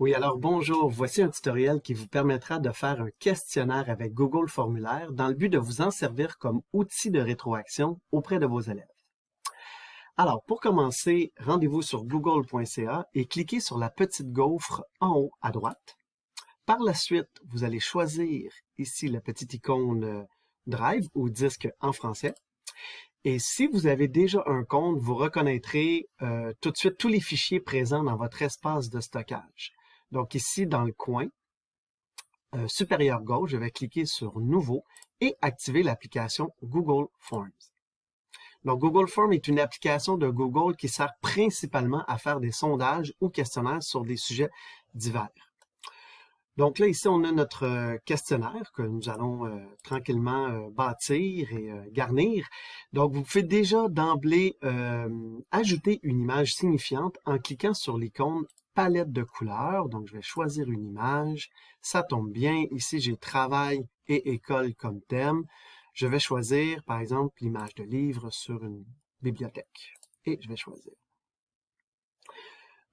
Oui, alors bonjour, voici un tutoriel qui vous permettra de faire un questionnaire avec Google Formulaire dans le but de vous en servir comme outil de rétroaction auprès de vos élèves. Alors, pour commencer, rendez-vous sur google.ca et cliquez sur la petite gaufre en haut à droite. Par la suite, vous allez choisir ici la petite icône euh, Drive ou disque en français. Et si vous avez déjà un compte, vous reconnaîtrez euh, tout de suite tous les fichiers présents dans votre espace de stockage. Donc ici, dans le coin euh, supérieur gauche, je vais cliquer sur Nouveau et activer l'application Google Forms. Donc Google Forms est une application de Google qui sert principalement à faire des sondages ou questionnaires sur des sujets divers. Donc là, ici, on a notre euh, questionnaire que nous allons euh, tranquillement bâtir et garnir. Donc, vous pouvez déjà d'emblée ajouter une image signifiante en cliquant sur l'icône palette de couleurs. Donc, je vais choisir une image. Ça tombe bien. Ici, j'ai travail et école comme thème. Je vais choisir, par exemple, l'image de livre sur une bibliothèque. Et je vais choisir.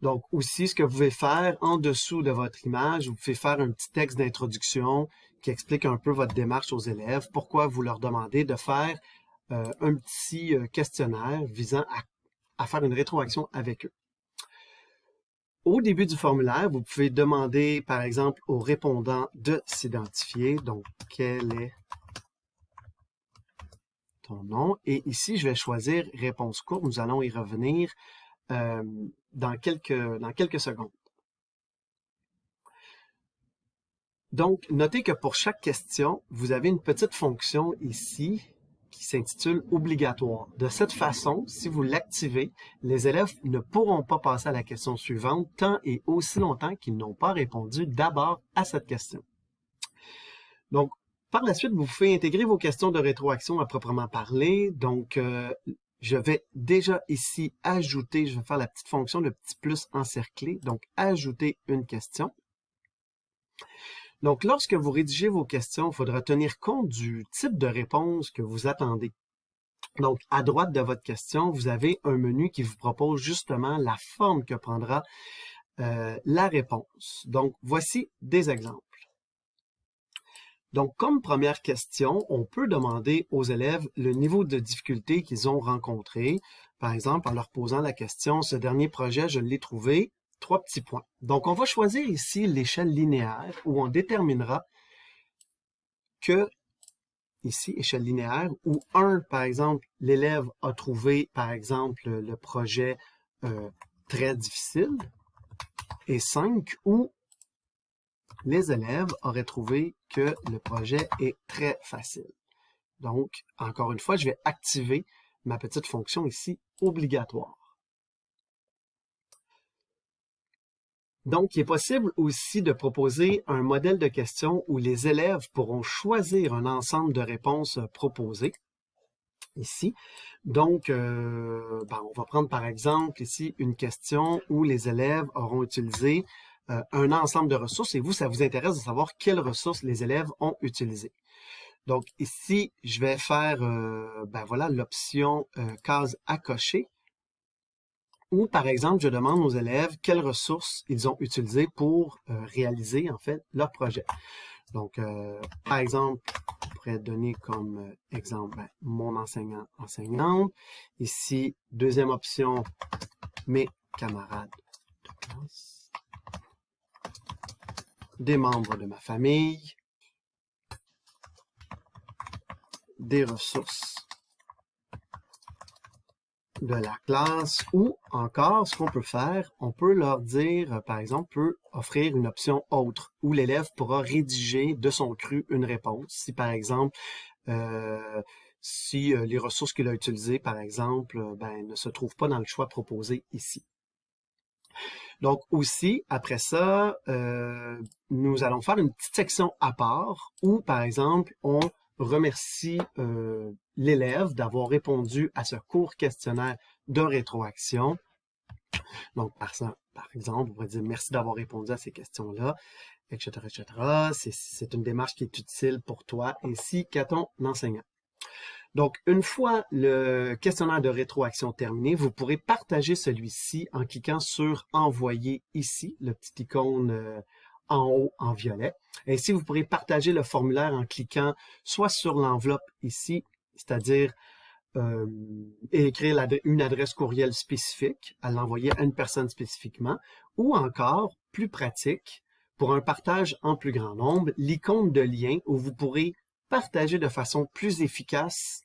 Donc, aussi, ce que vous pouvez faire en dessous de votre image, vous pouvez faire un petit texte d'introduction qui explique un peu votre démarche aux élèves, pourquoi vous leur demandez de faire euh, un petit euh, questionnaire visant à faire une rétroaction avec eux. Au début du formulaire, vous pouvez demander, par exemple, au répondant de s'identifier. Donc, quel est ton nom? Et ici, je vais choisir réponse courte. Nous allons y revenir euh, dans, quelques, dans quelques secondes. Donc, notez que pour chaque question, vous avez une petite fonction ici qui s'intitule obligatoire. De cette façon, si vous l'activez, les élèves ne pourront pas passer à la question suivante tant et aussi longtemps qu'ils n'ont pas répondu d'abord à cette question. Donc, par la suite, vous pouvez intégrer vos questions de rétroaction à proprement parler. Donc, euh, je vais déjà ici ajouter, je vais faire la petite fonction de petit plus encerclé, donc ajouter une question. Donc, lorsque vous rédigez vos questions, il faudra tenir compte du type de réponse que vous attendez. Donc, à droite de votre question, vous avez un menu qui vous propose justement la forme que prendra euh, la réponse. Donc, voici des exemples. Donc, comme première question, on peut demander aux élèves le niveau de difficulté qu'ils ont rencontré. Par exemple, en leur posant la question, ce dernier projet, je l'ai trouvé trois petits points. Donc, on va choisir ici l'échelle linéaire où on déterminera que, ici, échelle linéaire, où 1, par exemple, l'élève a trouvé, par exemple, le projet euh, très difficile, et 5, où les élèves auraient trouvé que le projet est très facile. Donc, encore une fois, je vais activer ma petite fonction ici, obligatoire. Donc, il est possible aussi de proposer un modèle de question où les élèves pourront choisir un ensemble de réponses proposées ici. Donc, euh, ben, on va prendre par exemple ici une question où les élèves auront utilisé euh, un ensemble de ressources et vous, ça vous intéresse de savoir quelles ressources les élèves ont utilisées. Donc ici, je vais faire euh, ben voilà l'option case à cocher ou par exemple, je demande aux élèves quelles ressources ils ont utilisées pour euh, réaliser en fait leur projet. Donc, euh, par exemple, on pourrait donner comme euh, exemple ben, mon enseignant, enseignante. Ici, deuxième option, mes camarades de classe. Des membres de ma famille. Des ressources de la classe ou encore ce qu'on peut faire, on peut leur dire, euh, par exemple, peut offrir une option autre où l'élève pourra rédiger de son cru une réponse. Si par exemple, euh, si euh, les ressources qu'il a utilisées, par exemple, ben, ne se trouvent pas dans le choix proposé ici. Donc aussi, après ça, nous allons faire une petite section à part où, par exemple, on remercie euh, l'élève d'avoir répondu à ce court questionnaire de rétroaction. Donc, par, par exemple, on pourrait dire merci d'avoir répondu à ces questions-là, etc., etc. C'est une démarche qui est utile pour toi ainsi qu'à ton enseignant. Donc, une fois le questionnaire de rétroaction terminé, vous pourrez partager celui-ci en cliquant sur « Envoyer » ici, le petit icône euh, en haut en violet. Ainsi, vous pourrez partager le formulaire en cliquant soit sur l'enveloppe ici, c'est-à-dire euh, écrire une adresse courriel spécifique, à l'envoyer à une personne spécifiquement, ou encore, plus pratique, pour un partage en plus grand nombre, l'icône de lien où vous pourrez partager de façon plus efficace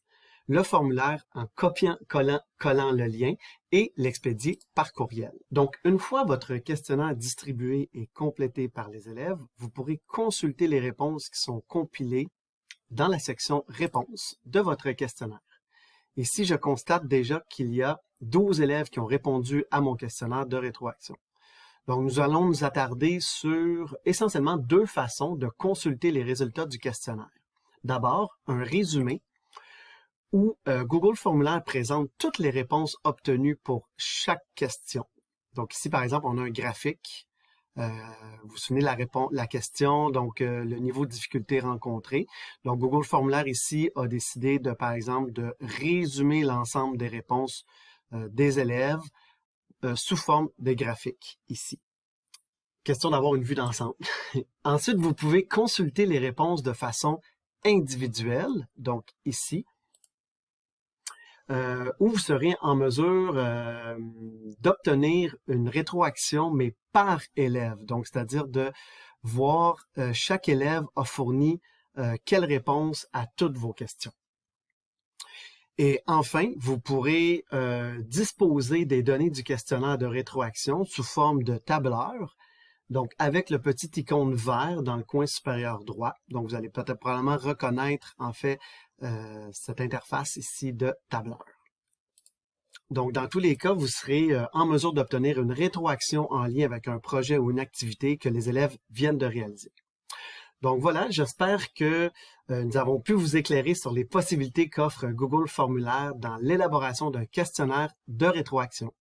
le formulaire en copiant, collant, collant le lien et l'expédier par courriel. Donc, une fois votre questionnaire distribué et complété par les élèves, vous pourrez consulter les réponses qui sont compilées dans la section « Réponses » de votre questionnaire. Ici, je constate déjà qu'il y a 12 élèves qui ont répondu à mon questionnaire de rétroaction. Donc, nous allons nous attarder sur essentiellement deux façons de consulter les résultats du questionnaire. D'abord, un résumé où euh, Google Formulaire présente toutes les réponses obtenues pour chaque question. Donc ici, par exemple, on a un graphique. Euh, vous vous souvenez la, réponse, la question, donc euh, le niveau de difficulté rencontré. Donc Google Formulaire ici a décidé de, par exemple, de résumer l'ensemble des réponses des élèves sous forme de graphique ici. Question d'avoir une vue d'ensemble. Ensuite, vous pouvez consulter les réponses de façon individuelle, donc ici, euh, où vous serez en mesure euh, d'obtenir une rétroaction, mais par élève. Donc, c'est-à-dire de voir euh, chaque élève a fourni quelle réponse à toutes vos questions. Et enfin, vous pourrez disposer des données du questionnaire de rétroaction sous forme de tableur, donc avec le petit icône vert dans le coin supérieur droit. Donc, vous allez peut-être probablement reconnaître en fait euh, cette interface ici de tableur. Donc, dans tous les cas, vous serez euh, en mesure d'obtenir une rétroaction en lien avec un projet ou une activité que les élèves viennent de réaliser. Donc voilà, j'espère que euh, nous avons pu vous éclairer sur les possibilités qu'offre Google Formulaire dans l'élaboration d'un questionnaire de rétroaction.